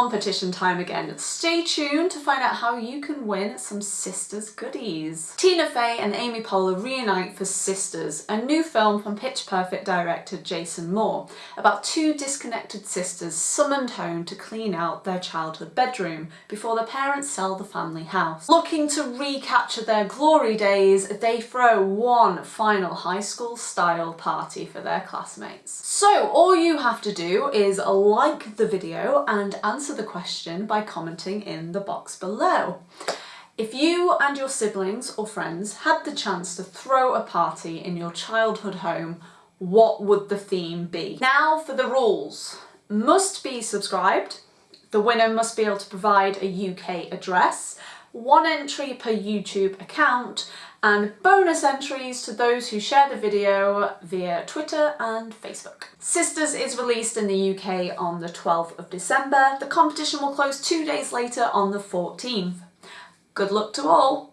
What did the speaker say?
competition time again. Stay tuned to find out how you can win some Sisters goodies. Tina Fey and Amy Poehler reunite for Sisters, a new film from Pitch Perfect director Jason Moore about two disconnected sisters summoned home to clean out their childhood bedroom before their parents sell the family house. Looking to recapture their glory days, they throw one final high school style party for their classmates. So all you have to do is like the video and answer the question by commenting in the box below. If you and your siblings or friends had the chance to throw a party in your childhood home, what would the theme be? Now for the rules. Must be subscribed, the winner must be able to provide a UK address, one entry per YouTube account, and bonus entries to those who share the video via Twitter and Facebook. Sisters is released in the UK on the 12th of December. The competition will close two days later on the 14th. Good luck to all!